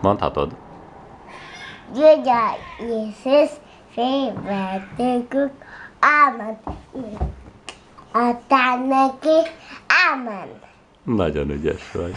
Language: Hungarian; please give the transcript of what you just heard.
Mondhatod. Gyögyel Jézus félvetőkük, ámen. Adtál neki, ámen. Nagyon ügyes vagy.